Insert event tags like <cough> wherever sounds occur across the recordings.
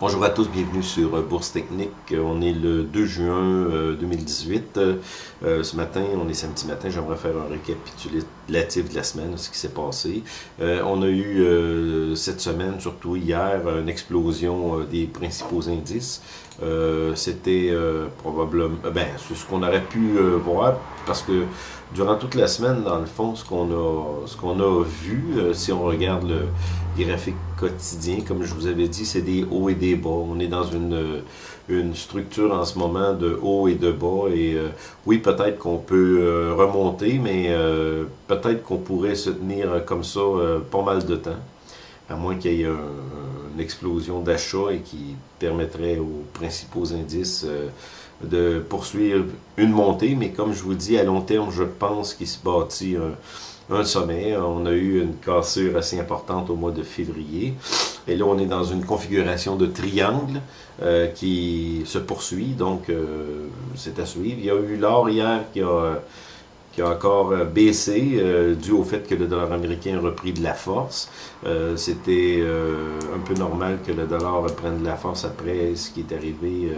Bonjour à tous, bienvenue sur euh, Bourse Technique. Euh, on est le 2 juin 2018. Euh, ce matin, on est samedi matin, j'aimerais faire un récapitulatif de la semaine, ce qui s'est passé. on a eu cette semaine, surtout hier, une explosion des principaux indices. C'était probablement, ben, c'est ce qu'on aurait pu voir, parce que durant toute la semaine, dans le fond, ce qu'on a, ce qu'on a vu, si on regarde le graphique quotidien, comme je vous avais dit, c'est des hauts et des bas. On est dans une, une structure en ce moment de haut et de bas. Et euh, oui, peut-être qu'on peut euh, remonter, mais euh, peut-être qu'on pourrait se tenir comme ça pas mal de temps. À moins qu'il y ait une explosion d'achat et qui permettrait aux principaux indices de poursuivre une montée. Mais comme je vous dis, à long terme, je pense qu'il se bâtit un un sommet. On a eu une cassure assez importante au mois de février. Et là, on est dans une configuration de triangle euh, qui se poursuit. Donc, euh, c'est à suivre. Il y a eu l'or hier qui a, qui a encore baissé euh, dû au fait que le dollar américain a repris de la force. C'était un peu normal que le dollar reprenne de la force après ce qui est arrivé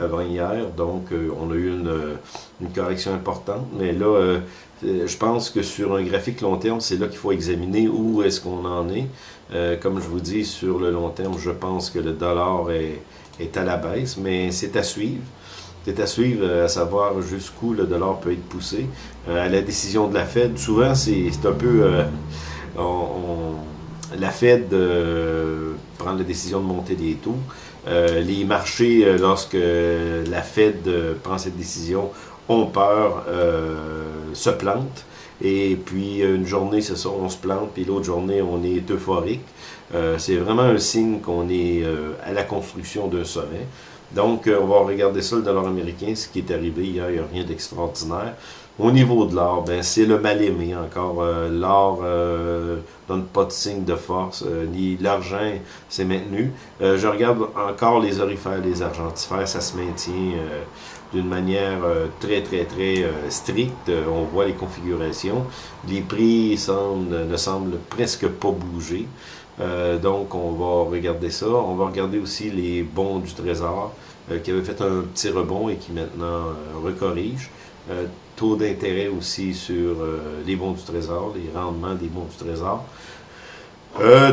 avant hier. Donc, on a eu une, correction importante. Mais là, euh, je pense que sur un graphique long terme, c'est là qu'il faut examiner où est-ce qu'on en est. Euh, comme je vous dis, sur le long terme, je pense que le dollar est, est à la baisse, mais c'est à suivre. C'est à suivre, euh, à savoir jusqu'où le dollar peut être poussé. à la décision de la Fed, souvent, c'est un peu... la Fed prend la décision de monter des taux. les marchés, lorsque la Fed prend cette décision, ont peur, euh, se plantent. Et puis une journée, c'est ça, on se plante, puis l'autre journée, on est euphorique. Euh, c'est vraiment un signe qu'on est euh, à la construction d'un sommet. Donc, on va regarder ça, le dollar américain, ce qui est arrivé il n'y a rien d'extraordinaire. Au niveau de l'or, ben, c'est le mal-aimé encore. l'or euh, donne pas de signe de force, ni l'argent s'est maintenu. je regarde encore les orifères, les argentifères, ça se maintient d'une manière euh, très, très, très euh, stricte. Euh, on voit les configurations. Les prix semblent, ne semblent presque pas bouger. donc, on va regarder ça. On va regarder aussi les bons du Trésor qui avaient fait un petit rebond et qui maintenant recorrigent. taux d'intérêt aussi sur les bons du Trésor, les rendements des bons du Trésor.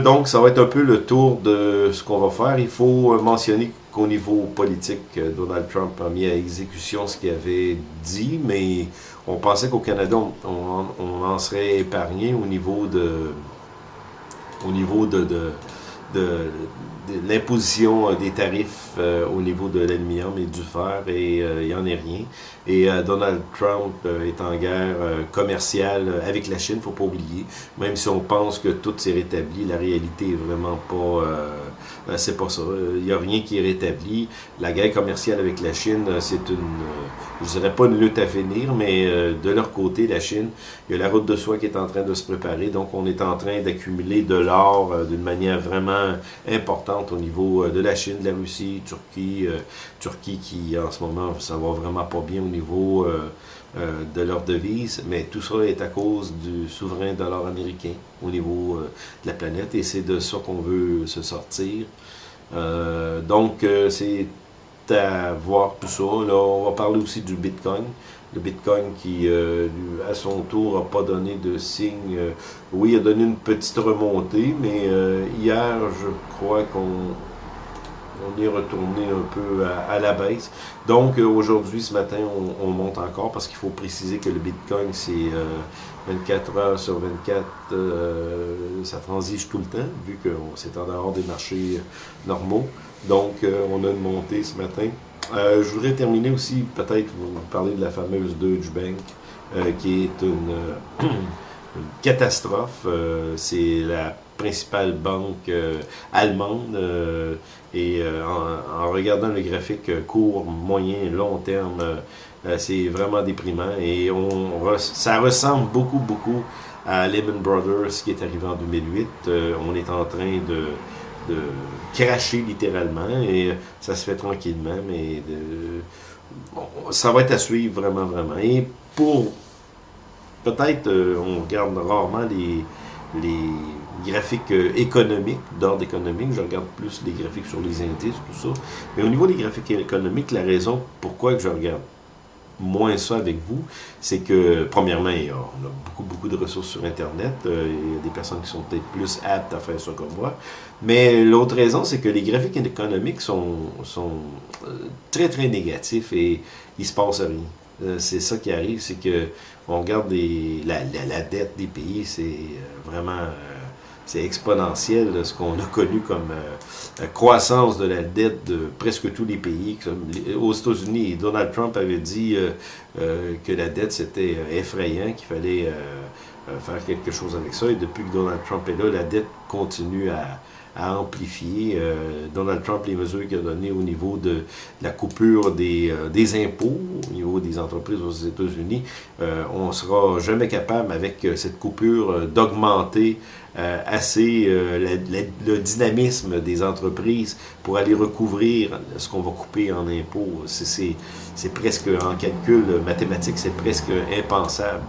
donc, ça va être un peu le tour de ce qu'on va faire. Il faut mentionner qu'au niveau politique, euh, Donald Trump a mis à exécution ce qu'il avait dit, mais on pensait qu'au Canada, on, en serait épargné au niveau de au niveau de, l'imposition des tarifs euh, au niveau de l'aluminium et du fer, et euh, il n'y en est rien. Et Donald Trump est en guerre commerciale avec la Chine, faut pas oublier. Même si on pense que tout s'est rétabli, la réalité est vraiment pas euh, c'est pas ça. Il n'y a rien qui est rétabli. La guerre commerciale avec la Chine, euh, c'est une, euh, je dirais pas une lutte à finir, mais de leur côté, la Chine, il y a la route de soie qui est en train de se préparer. Donc, on est en train d'accumuler de l'or d'une manière vraiment importante au niveau de la Chine, de la Russie, Turquie, Turquie qui, en ce moment, ça va vraiment pas bien au niveau de leur devise, mais tout ça est à cause du souverain dollar américain au niveau de la planète et c'est de ça qu'on veut se sortir. Euh, donc, euh, c'est à voir tout ça. Là, on va parler aussi du Bitcoin. Le Bitcoin qui, euh, à son tour, n'a pas donné de signe. oui, il a donné une petite remontée, mais hier, je crois qu'on on est retourné un peu à, la baisse. Donc aujourd'hui, ce matin, on, monte encore parce qu'il faut préciser que le Bitcoin, c'est 24 heures sur 24, euh, ça transige tout le temps, vu que c'est en dehors des marchés normaux. Donc, euh, on a une montée ce matin. Euh, je voudrais terminer aussi, peut-être, vous parler de la fameuse Deutsche Bank, qui est une, <clears throat> catastrophe. c'est la principale banque allemande. et en, en, regardant le graphique court, moyen, long terme, euh, c'est vraiment déprimant et on, ça ressemble beaucoup, beaucoup à Lehman Brothers qui est arrivé en 2008. Euh, on est en train de, de, cracher littéralement et ça se fait tranquillement, mais ça va être à suivre vraiment, vraiment. Et pour, peut-être, euh, on regarde rarement les, les graphiques économiques, d'ordre économique, je regarde plus les graphiques sur les indices, tout ça. Mais au niveau des graphiques économiques, la raison pourquoi que je regarde moins ça avec vous, c'est que, premièrement, on a beaucoup, beaucoup de ressources sur Internet. Euh, il y a des personnes qui sont peut-être plus aptes à faire ça comme moi. Mais l'autre raison, c'est que les graphiques économiques sont, sont euh, très, très négatifs et il se passe rien. Euh, c'est ça qui arrive, c'est que on regarde la, la, dette des pays, c'est vraiment c'est exponentiel, ce qu'on a connu comme euh, la croissance de la dette de presque tous les pays. aux États-Unis, Donald Trump avait dit euh, euh, que la dette, c'était effrayant, qu'il fallait faire quelque chose avec ça. Et depuis que Donald Trump est là, la dette continue à, à amplifier. Euh, Donald Trump, les mesures qu'il a données au niveau de la coupure des, euh, des impôts, au niveau des entreprises aux États-Unis, euh, on ne sera jamais capable, avec cette coupure, d'augmenter assez le dynamisme des entreprises pour aller recouvrir ce qu'on va couper en impôts. C'est presque, en calcul mathématique, c'est presque impensable.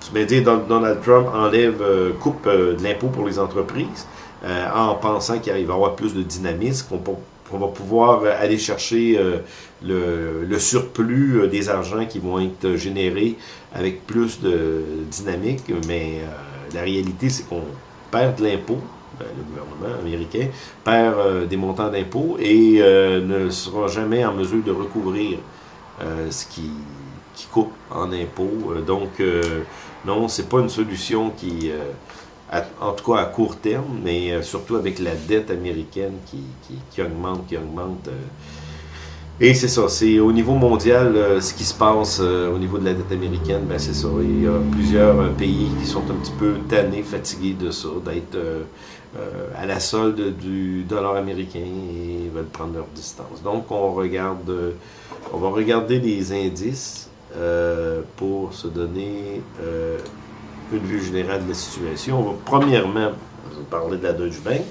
Tu dire, Donald Trump enlève, coupe de l'impôt pour les entreprises, euh, en pensant qu'il va y avoir plus de dynamisme, qu'on va pouvoir aller chercher euh, le, surplus euh, des argents qui vont être générés avec plus de dynamique, mais la réalité, c'est qu'on perd de l'impôt, ben, le gouvernement américain perd des montants d'impôts et ne sera jamais en mesure de recouvrir ce qui, qui coupe en impôts. donc, non, c'est pas une solution qui en tout cas à court terme, mais euh, surtout avec la dette américaine qui, qui, augmente, qui augmente. Euh. et c'est ça, c'est au niveau mondial, euh, ce qui se passe au niveau de la dette américaine, ben c'est ça. Il y a plusieurs pays qui sont un petit peu tannés, fatigués de ça, d'être à la solde du dollar américain et veulent prendre leur distance. Donc on regarde, on va regarder les indices pour se donner une vue générale de la situation. On va premièrement parler de la Deutsche Bank.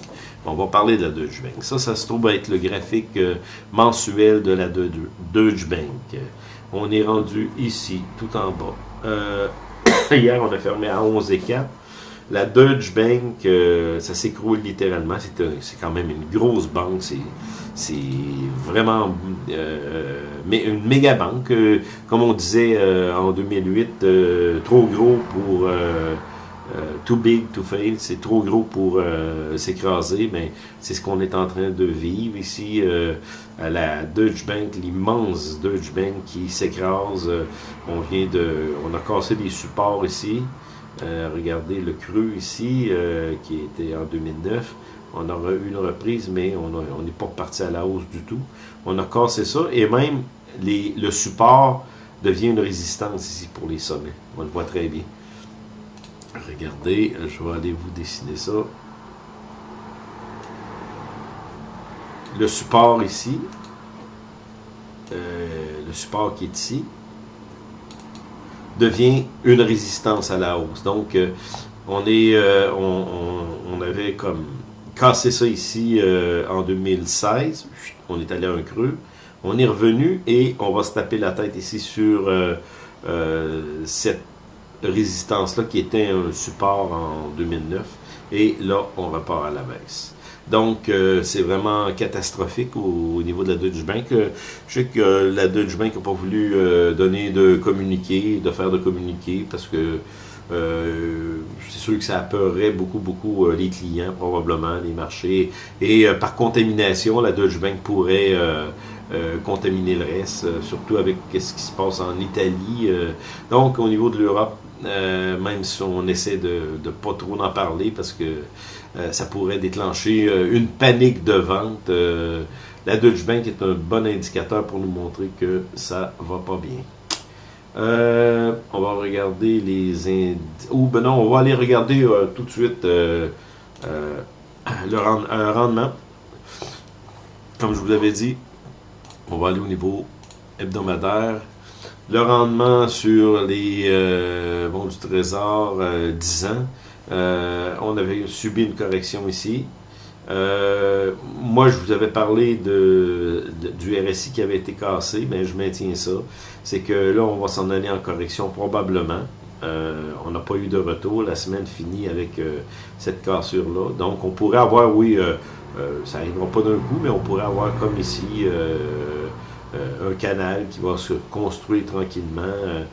On va parler de la Deutsche Bank. Ça, ça se trouve être le graphique euh, mensuel de la Deutsche Bank. On est rendu ici, tout en bas. Euh, <coughs> hier, on a fermé à 11 et 4. La Deutsche Bank, euh, ça s'écroule littéralement. C'est quand même une grosse banque. Vraiment euh, une méga banque. Euh, comme on disait en 2008, trop gros pour... too big to fail, c'est trop gros pour s'écraser, mais c'est ce qu'on est en train de vivre ici à la Deutsche Bank, l'immense Deutsche Bank qui s'écrase. on vient de, on a cassé des supports ici. Euh, regardez le creux ici, euh, qui était en 2009. On aura eu une reprise, mais on n'est pas parti à la hausse du tout. On a cassé ça, et même le support devient une résistance ici pour les sommets. On le voit très bien. Regardez, je vais aller vous dessiner ça. Le support ici, euh, le support qui est ici, devient une résistance à la hausse. Donc, euh, on est, euh, on, avait comme cassé ça ici euh, en 2016. On est allé à un creux. On est revenu et on va se taper la tête ici sur cette résistance-là qui était un support en 2009. Et là, on repart à la baisse. Donc, euh, c'est vraiment catastrophique au, niveau de la Deutsche Bank. Euh, je sais que la Deutsche Bank n'a pas voulu euh, donner de communiqué, de faire de communiqué, parce que c'est sûr que ça apeurerait beaucoup, beaucoup les clients, probablement, les marchés. Et par contamination, la Deutsche Bank pourrait contaminer le reste, surtout avec ce qui se passe en Italie. donc, au niveau de l'Europe, même si on essaie de ne pas trop en parler, parce que euh, ça pourrait déclencher euh, une panique de vente. Euh, la Deutsche Bank est un bon indicateur pour nous montrer que ça va pas bien. On va regarder les indices. Ou ben non, on va aller regarder tout de suite le rendement. Comme je vous l'avais dit, on va aller au niveau hebdomadaire. Le rendement sur les bons du trésor 10 ans. Euh, on avait subi une correction ici. Euh, moi, je vous avais parlé de, du RSI qui avait été cassé, mais je maintiens ça. C'est que là, on va s'en aller en correction probablement. on n'a pas eu de retour. La semaine finit avec cette cassure-là. Donc, on pourrait avoir, oui, ça n'arrivera pas d'un coup, mais on pourrait avoir comme ici un canal qui va se construire tranquillement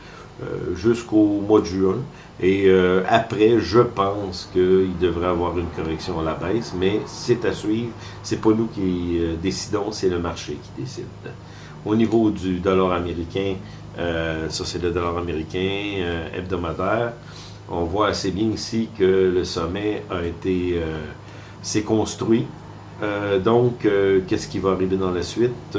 jusqu'au mois de juin. Et après, je pense qu'il devrait avoir une correction à la baisse, mais c'est à suivre. C'est pas nous qui décidons, c'est le marché qui décide. Au niveau du dollar américain, euh, ça c'est le dollar américain euh, hebdomadaire. On voit assez bien ici que le sommet a été euh, s'est construit. donc, qu'est-ce qui va arriver dans la suite?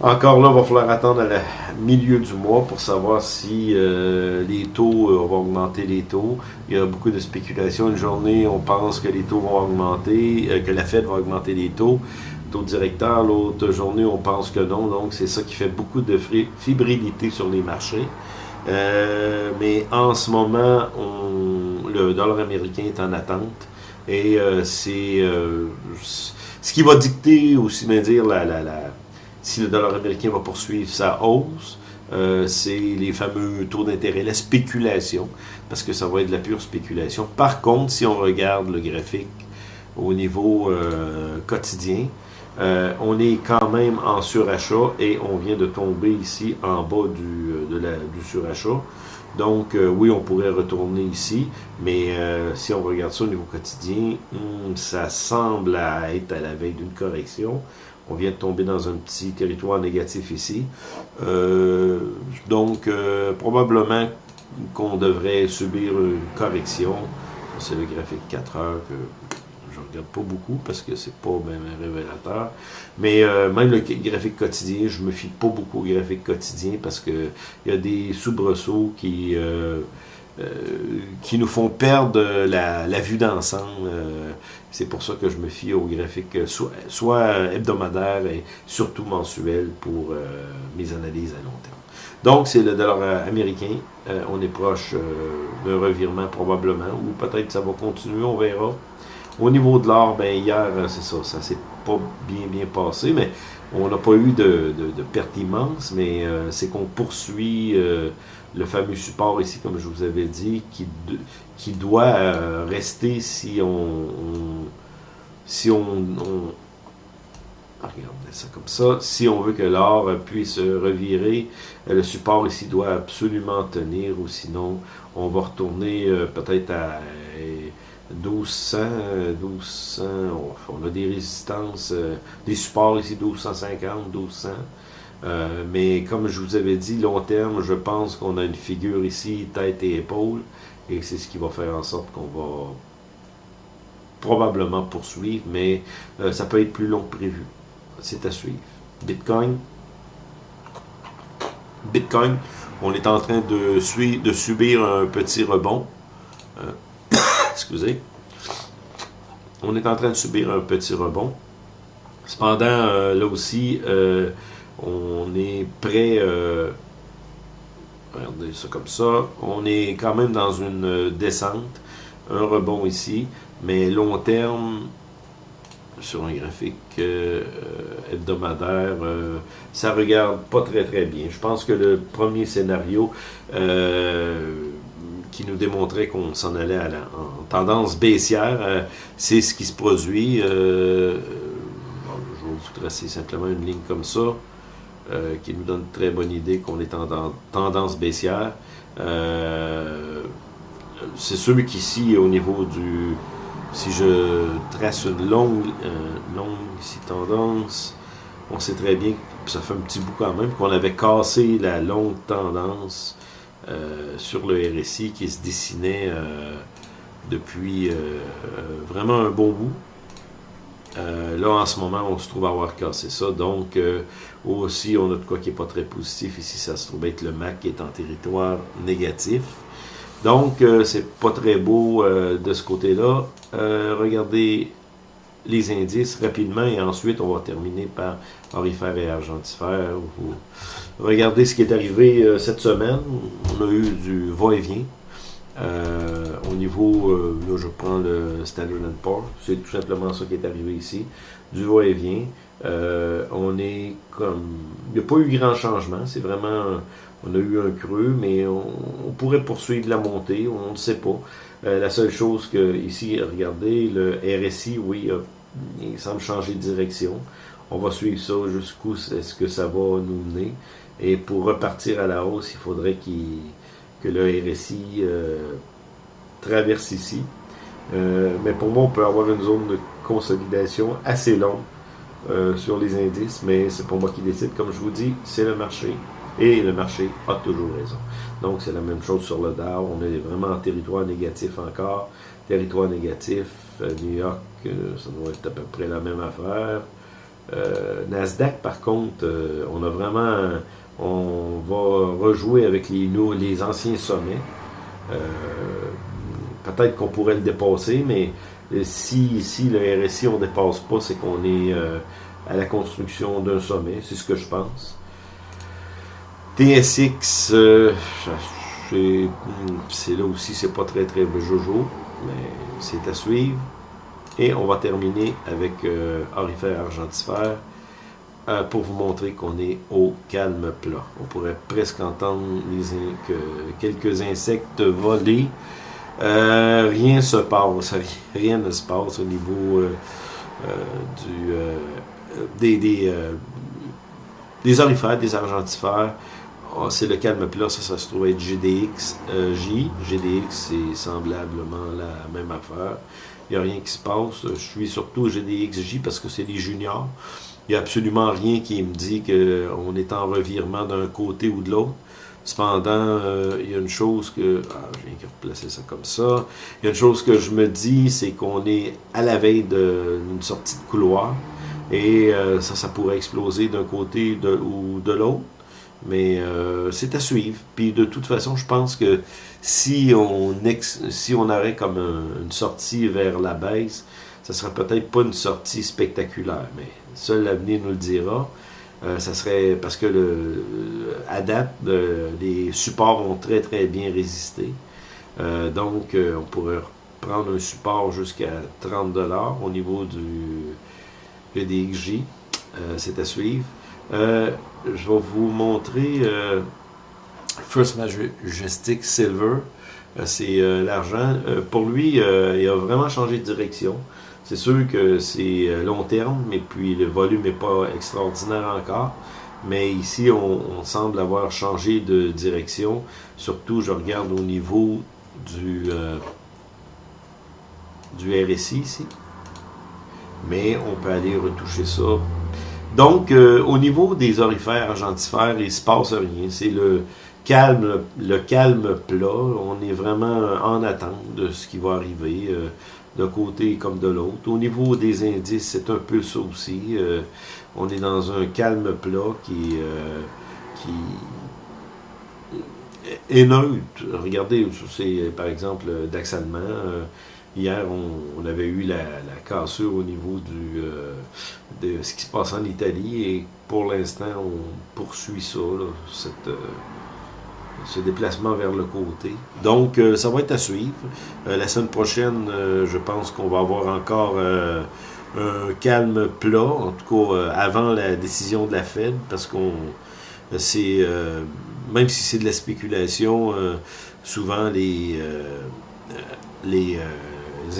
Encore là, il va falloir attendre à la milieu du mois pour savoir si les taux vont augmenter les taux. Il y a beaucoup de spéculation. Une journée, on pense que les taux vont augmenter, que la Fed va augmenter les taux taux directeur. L'autre journée, on pense que non. Donc, c'est ça qui fait beaucoup de fibrilité sur les marchés. Euh, mais en ce moment, on, le dollar américain est en attente. Et euh, c'est euh, ce qui va dicter aussi bien dire la, la, la, si le dollar américain va poursuivre sa hausse. c'est les fameux taux d'intérêt, la spéculation, parce que ça va être de la pure spéculation. Par contre, si on regarde le graphique au niveau quotidien, euh, on est quand même en surachat et on vient de tomber ici en bas du, euh, du surachat. Donc, euh, oui, on pourrait retourner ici, mais si on regarde ça au niveau quotidien, hmm, ça semble être à la veille d'une correction. On vient de tomber dans un petit territoire négatif ici. donc, probablement qu'on devrait subir une correction. C'est le graphique 4 heures que regarde pas beaucoup parce que c'est pas un révélateur. Mais euh, même le graphique quotidien, je me fie pas beaucoup au graphique quotidien parce que il y a des soubresauts qui euh, euh, qui nous font perdre la, vue d'ensemble. c'est pour ça que je me fie au graphique soit, soit hebdomadaire et surtout mensuel pour mes analyses à long terme. Donc, c'est le dollar américain. on est proche d'un revirement probablement, ou peut-être ça va continuer, on verra. Au niveau de l'or, ben hier, euh, c'est ça, ça s'est pas bien bien passé, mais on n'a pas eu de, de, perte immense, mais euh, c'est qu'on poursuit euh, le fameux support ici, comme je vous avais dit, qui, doit rester si on, si on, on regardez ça comme ça, si on veut que l'or puisse revirer, le support ici doit absolument tenir, ou sinon on va retourner peut-être à 1200, 1200, on a des résistances, euh, des supports ici 1250, 1200. Euh, mais comme je vous avais dit, long terme, je pense qu'on a une figure ici, tête et épaule, et c'est ce qui va faire en sorte qu'on va probablement poursuivre, mais euh, ça peut être plus long que prévu. C'est à suivre. Bitcoin. Bitcoin, on est en train de, subir un petit rebond <coughs> excusez, on est en train de subir un petit rebond. Cependant, euh, là aussi, euh, on est prêt, euh, regardez ça comme ça, on est quand même dans une descente, un rebond ici, mais long terme, sur un graphique hebdomadaire, ça regarde pas très très bien. Je pense que le premier scénario qui nous démontrait qu'on s'en allait en tendance baissière. Euh, c'est ce qui se produit. Euh, euh, je vais vous tracer simplement une ligne comme ça, qui nous donne une très bonne idée qu'on est en tendance baissière. c'est sûr qu'ici, au niveau du... Si je trace une longue, ici, tendance, on sait très bien, ça fait un petit bout quand même, qu'on avait cassé la longue tendance euh, sur le RSI qui se dessinait euh, depuis euh, vraiment un bon bout. Là, en ce moment, on se trouve avoir cassé ça. Donc, aussi, on a de quoi qui n'est pas très positif. Ici, ça se trouve être le MAC qui est en territoire négatif. Donc, c'est pas très beau de ce côté-là. regardez les indices rapidement et ensuite on va terminer par orifère et argentifère. Regardez ce qui est arrivé euh, cette semaine. On a eu du va-et-vient. Au niveau, là je prends le Standard Poor's, c'est tout simplement ça qui est arrivé ici, du va-et-vient. on est comme, il n'y a pas eu grand changement, c'est vraiment, on a eu un creux, mais on, pourrait poursuivre la montée, on ne sait pas. la seule chose que, ici, regardez, le RSI, oui, il semble changer de direction. On va suivre ça jusqu'où est-ce que ça va nous mener. Et pour repartir à la hausse, il faudrait que le RSI euh, traverse ici. Euh, mais pour moi, on peut avoir une zone de consolidation assez longue euh, sur les indices, mais c'est pour moi qui décide. Comme je vous dis, c'est le marché. Et le marché a toujours raison. Donc, c'est la même chose sur le Dow. On est vraiment en territoire négatif encore. Territoire négatif, New York, ça doit être à peu près la même affaire. Nasdaq, par contre, on a vraiment, on va rejouer avec les, anciens sommets. Euh, peut-être qu'on pourrait le dépasser, mais si, si le RSI on ne dépasse pas, c'est qu'on est à la construction d'un sommet, c'est ce que je pense. TSX, c'est là aussi, c'est pas très très jojo, mais c'est à suivre. Et on va terminer avec euh, argentifère euh, pour vous montrer qu'on est au calme plat. On pourrait presque entendre quelques insectes voler. Euh, rien se passe, rien ne se passe au niveau euh, du, des, des, des orifères, des argentifères. Ah, c'est le calme plat, ça, ça se trouve être GDX J. GDX, c'est semblablement la même affaire. Il n'y a rien qui se passe. Je suis surtout GDXJ parce que c'est les juniors. Il n'y a absolument rien qui me dit qu'on est en revirement d'un côté ou de l'autre. Cependant, euh, il y a une chose que... Ah, je viens de replacer ça comme ça. Il y a une chose que je me dis, c'est qu'on est à la veille d'une sortie de couloir. Et euh, ça, ça pourrait exploser d'un côté ou de l'autre. Mais euh, c'est à suivre. Puis de toute façon, je pense que si on, si on aurait comme une sortie vers la baisse, ça serait peut-être pas une sortie spectaculaire, mais seul l'avenir nous le dira. Euh, ça serait parce que le, à date, les supports ont très très bien résisté. Euh, donc, on pourrait prendre un support jusqu'à 30$ au niveau du GDXJ. C'est à suivre. Euh, je vais vous montrer euh, First Majestic Silver. Euh, c'est l'argent. pour lui, il a vraiment changé de direction. C'est sûr que c'est long terme, mais puis le volume n'est pas extraordinaire encore. Mais ici, on, semble avoir changé de direction. Surtout, je regarde au niveau du, du RSI ici. Mais on peut aller retoucher ça donc, euh, au niveau des orifères argentifères, il ne se passe rien. C'est le calme, le calme plat. On est vraiment en attente de ce qui va arriver euh, d'un côté comme de l'autre. Au niveau des indices, c'est un peu ça aussi. Euh, on est dans un calme plat qui, qui est neutre. Regardez, par exemple Dax allemand. Hier, on, avait eu la, cassure au niveau du, euh, de ce qui se passe en Italie et pour l'instant, on poursuit ça, euh, ce déplacement vers le côté. Donc, euh, ça va être à suivre. la semaine prochaine, je pense qu'on va avoir encore un calme plat, en tout cas avant la décision de la Fed, parce qu'on c'est même si c'est de la spéculation, souvent les les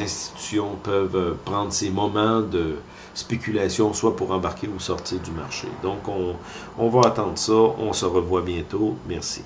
institutions peuvent euh, prendre ces moments de spéculation, soit pour embarquer ou sortir du marché. Donc, on, on va attendre ça. On se revoit bientôt. Merci.